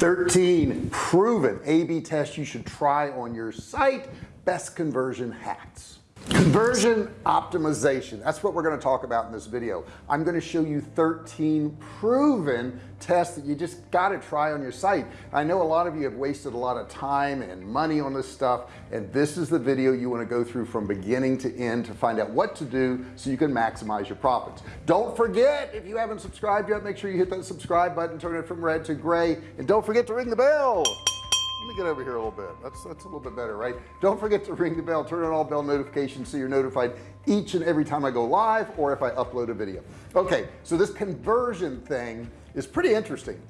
13 proven a-b tests you should try on your site. Best conversion hacks conversion optimization. That's what we're going to talk about in this video. I'm going to show you 13 proven tests that you just got to try on your site. I know a lot of you have wasted a lot of time and money on this stuff and this is the video you want to go through from beginning to end to find out what to do so you can maximize your profits. Don't forget if you haven't subscribed yet make sure you hit that subscribe button turn it from red to gray and don't forget to ring the bell me get over here a little bit. That's that's a little bit better right? Don't forget to ring the bell turn on all bell notifications so you're notified each and every time I go live or if I upload a video. Okay so this conversion thing is pretty interesting.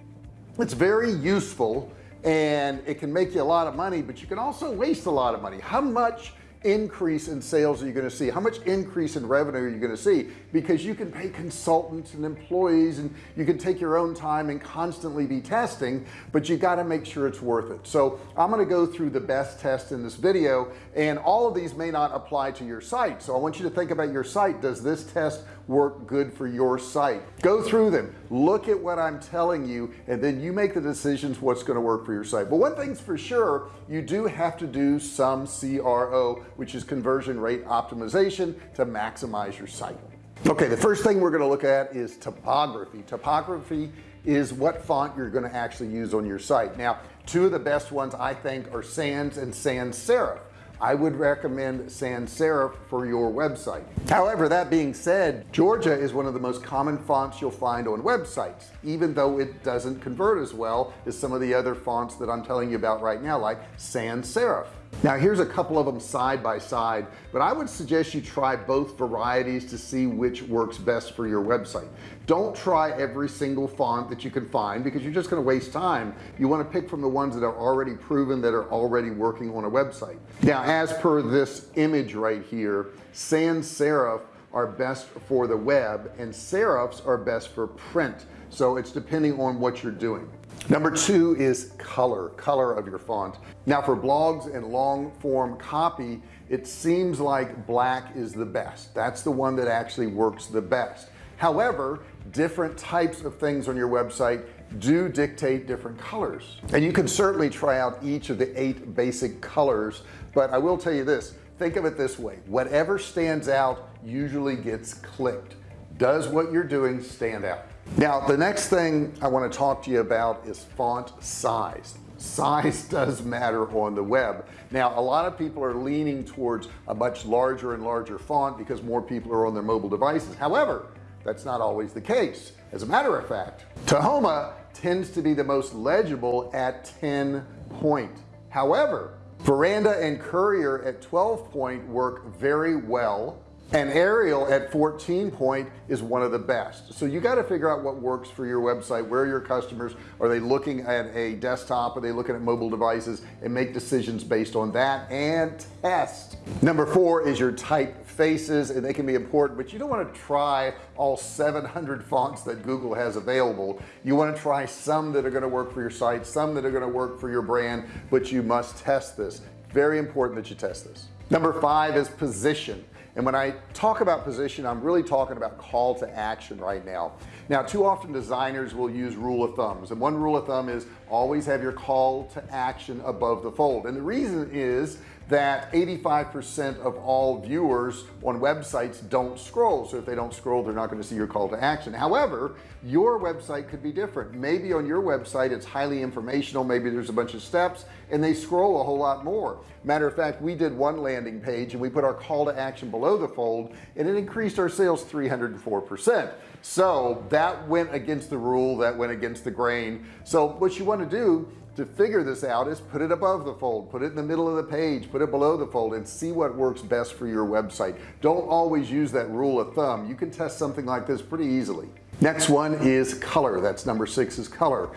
It's very useful and it can make you a lot of money but you can also waste a lot of money. How much increase in sales are you going to see? How much increase in revenue are you going to see? Because you can pay consultants and employees and you can take your own time and constantly be testing but you got to make sure it's worth it. So I'm going to go through the best test in this video and all of these may not apply to your site. So I want you to think about your site. Does this test work good for your site go through them. Look at what I'm telling you and then you make the decisions what's going to work for your site but one thing's for sure you do have to do some CRO which is conversion rate optimization to maximize your site okay the first thing we're going to look at is typography typography is what font you're going to actually use on your site now two of the best ones I think are sans and sans serif I would recommend sans serif for your website. However that being said Georgia is one of the most common fonts you'll find on websites even though it doesn't convert as well as some of the other fonts that I'm telling you about right now like sans serif now here's a couple of them side by side but I would suggest you try both varieties to see which works best for your website. Don't try every single font that you can find because you're just going to waste time. You want to pick from the ones that are already proven that are already working on a website. Now as per this image right here sans serif are best for the web and serifs are best for print. So it's depending on what you're doing. Number two is color color of your font. Now for blogs and long form copy it seems like black is the best. That's the one that actually works the best. However different types of things on your website do dictate different colors. And you can certainly try out each of the eight basic colors but I will tell you this think of it this way. Whatever stands out usually gets clicked. Does what you're doing stand out? Now the next thing I want to talk to you about is font size. Size does matter on the web. Now a lot of people are leaning towards a much larger and larger font because more people are on their mobile devices. However that's not always the case. As a matter of fact Tahoma tends to be the most legible at 10 point. However Verdana and Courier at 12 point work very well and Arial at 14 point is one of the best. So you got to figure out what works for your website where are your customers are they looking at a desktop are they looking at mobile devices and make decisions based on that and test. Number four is your typefaces and they can be important but you don't want to try all 700 fonts that Google has available. You want to try some that are going to work for your site some that are going to work for your brand but you must test this. Very important that you test this. Number five is position and when I talk about position I'm really talking about call to action right now. Now too often designers will use rule of thumbs and one rule of thumb is always have your call to action above the fold. And the reason is that 85% of all viewers on websites don't scroll. So if they don't scroll they're not going to see your call to action. However your website could be different. Maybe on your website it's highly informational maybe there's a bunch of steps and they scroll a whole lot more. Matter of fact we did one landing page and we put our call to action below the fold and it increased our sales 304 percent. So that went against the rule that went against the grain. So what you want to do to figure this out is put it above the fold put it in the middle of the page put it below the fold and see what works best for your website. Don't always use that rule of thumb. You can test something like this pretty easily. Next one is color. That's number six is color.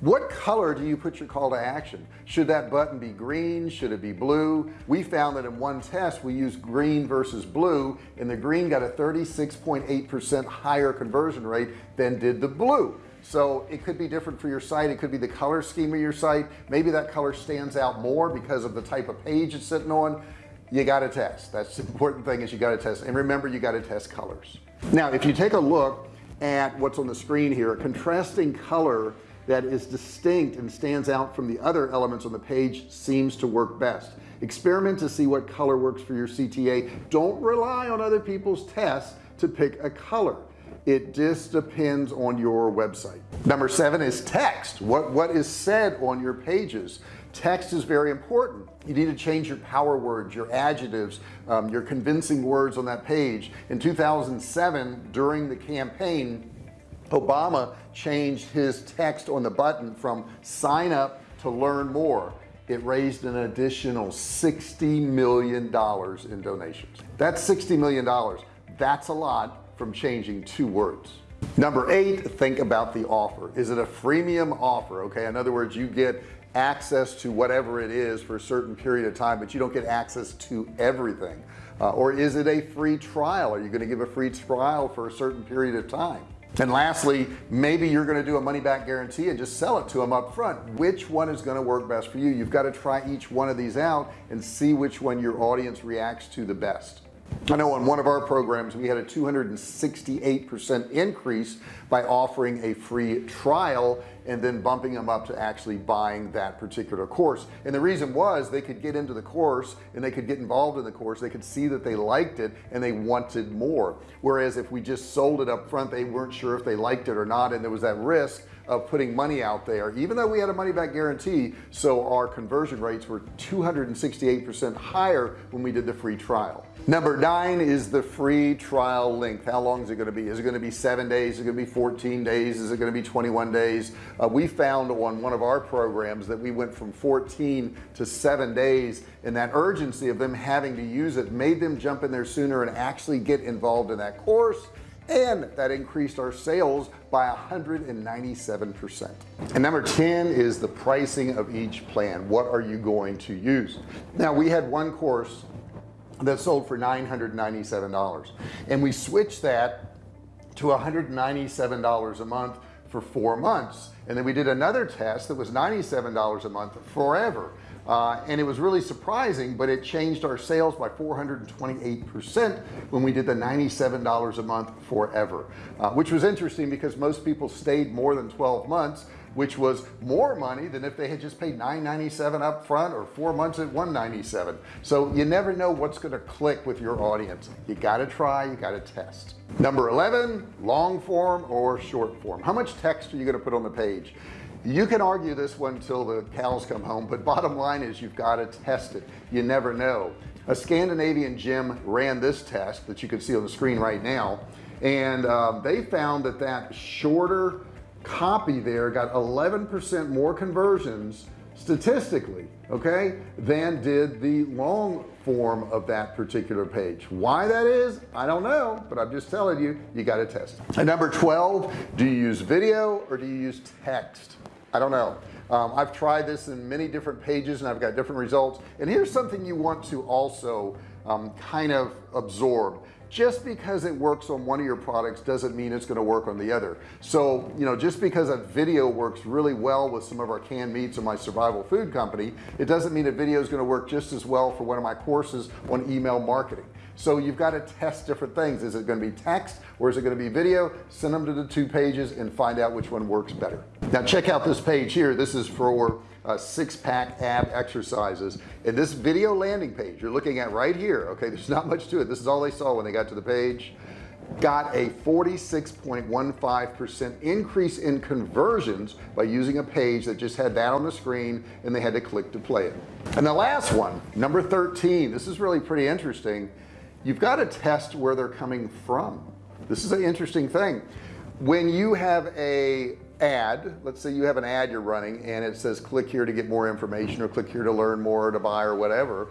What color do you put your call to action? Should that button be green? Should it be blue? We found that in one test we used green versus blue and the green got a 36.8 percent higher conversion rate than did the blue so it could be different for your site. It could be the color scheme of your site. Maybe that color stands out more because of the type of page it's sitting on. You got to test. That's the important thing is you got to test. And remember you got to test colors. Now if you take a look at what's on the screen here a contrasting color that is distinct and stands out from the other elements on the page seems to work best. Experiment to see what color works for your CTA don't rely on other people's tests to pick a color it just depends on your website. Number seven is text. What what is said on your pages? Text is very important. You need to change your power words your adjectives um, your convincing words on that page. In 2007 during the campaign Obama changed his text on the button from sign up to learn more. It raised an additional 60 million dollars in donations. That's 60 million dollars. That's a lot from changing two words. Number eight think about the offer. Is it a freemium offer okay? In other words you get access to whatever it is for a certain period of time but you don't get access to everything. Uh, or is it a free trial? Are you going to give a free trial for a certain period of time? And lastly maybe you're going to do a money back guarantee and just sell it to them up front which one is going to work best for you? You've got to try each one of these out and see which one your audience reacts to the best I know on one of our programs we had a 268% increase by offering a free trial and then bumping them up to actually buying that particular course. And the reason was they could get into the course and they could get involved in the course. They could see that they liked it and they wanted more. Whereas if we just sold it up front they weren't sure if they liked it or not and there was that risk of putting money out there even though we had a money back guarantee so our conversion rates were 268% higher when we did the free trial. Number nine is the free trial length. How long is it going to be? Is it going to be seven days? Is it going to be 14 days? Is it going to be 21 days? Uh, we found on one of our programs that we went from 14 to seven days and that urgency of them having to use it made them jump in there sooner and actually get involved in that course and that increased our sales by 197 percent. And number 10 is the pricing of each plan. What are you going to use? Now we had one course that sold for $997 and we switched that to $197 a month for four months. And then we did another test that was $97 a month forever uh, and it was really surprising but it changed our sales by 428 percent when we did the $97 a month forever uh, which was interesting because most people stayed more than 12 months which was more money than if they had just paid 997 up front or four months at 197 so you never know what's going to click with your audience. You got to try you got to test. Number 11 long form or short form. How much text are you going to put on the page you can argue this one until the cows come home but bottom line is you've got to test it. You never know. A Scandinavian gym ran this test that you can see on the screen right now and um, they found that that shorter copy there got 11% more conversions statistically okay than did the long form of that particular page. Why that is I don't know but I'm just telling you you got to test and number 12 do you use video or do you use text I don't know. Um, I've tried this in many different pages and I've got different results. And here's something you want to also um, kind of absorb. Just because it works on one of your products doesn't mean it's going to work on the other. So you know just because a video works really well with some of our canned meats or my survival food company it doesn't mean a video is going to work just as well for one of my courses on email marketing so you've got to test different things. Is it going to be text or is it going to be video? Send them to the two pages and find out which one works better. Now check out this page here. This is for uh, six-pack ab exercises. And this video landing page you're looking at right here okay? There's not much to it. This is all they saw when they got to the page. Got a 46.15 percent increase in conversions by using a page that just had that on the screen and they had to click to play it. And the last one number 13 this is really pretty interesting you've got to test where they're coming from. This is an interesting thing. When you have a ad let's say you have an ad you're running and it says click here to get more information or click here to learn more to buy or whatever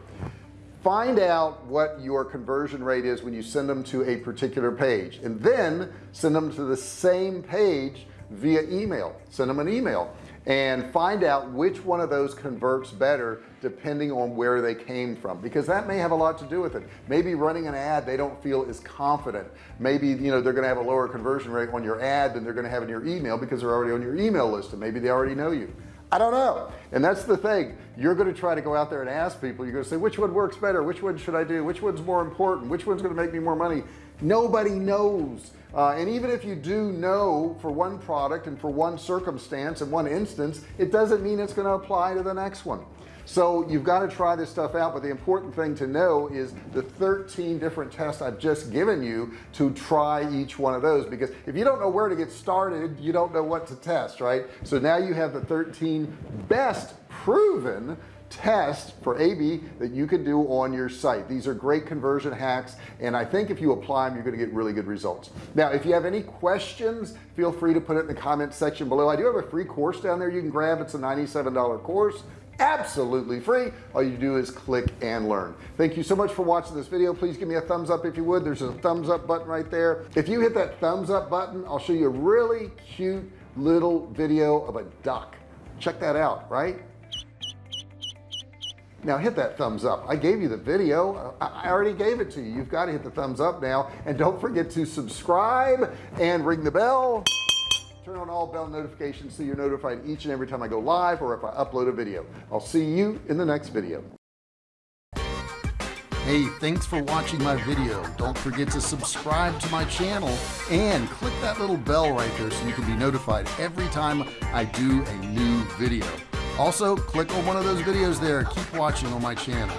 find out what your conversion rate is when you send them to a particular page. And then send them to the same page via email. Send them an email and find out which one of those converts better depending on where they came from because that may have a lot to do with it. Maybe running an ad they don't feel as confident. Maybe you know they're gonna have a lower conversion rate on your ad than they're gonna have in your email because they're already on your email list and maybe they already know you I don't know. And that's the thing. You're going to try to go out there and ask people. You're going to say which one works better? Which one should I do? Which one's more important? Which one's going to make me more money? Nobody knows. Uh, and even if you do know for one product and for one circumstance and one instance it doesn't mean it's going to apply to the next one so you've got to try this stuff out but the important thing to know is the 13 different tests I've just given you to try each one of those because if you don't know where to get started you don't know what to test right? So now you have the 13 best proven test for AB that you can do on your site. These are great conversion hacks and I think if you apply them you're going to get really good results. Now if you have any questions feel free to put it in the comment section below. I do have a free course down there you can grab. It's a $97 course absolutely free. All you do is click and learn. Thank you so much for watching this video. Please give me a thumbs up if you would. There's a thumbs up button right there. If you hit that thumbs up button I'll show you a really cute little video of a duck. Check that out right? Now hit that thumbs up. I gave you the video. I already gave it to you. You've got to hit the thumbs up now. And don't forget to subscribe and ring the bell turn on all bell notifications so you're notified each and every time I go live or if I upload a video. I'll see you in the next video. Hey, thanks for watching my video. Don't forget to subscribe to my channel and click that little bell right there so you can be notified every time I do a new video. Also click on one of those videos there. Keep watching on my channel